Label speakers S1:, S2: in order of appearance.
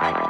S1: Bye.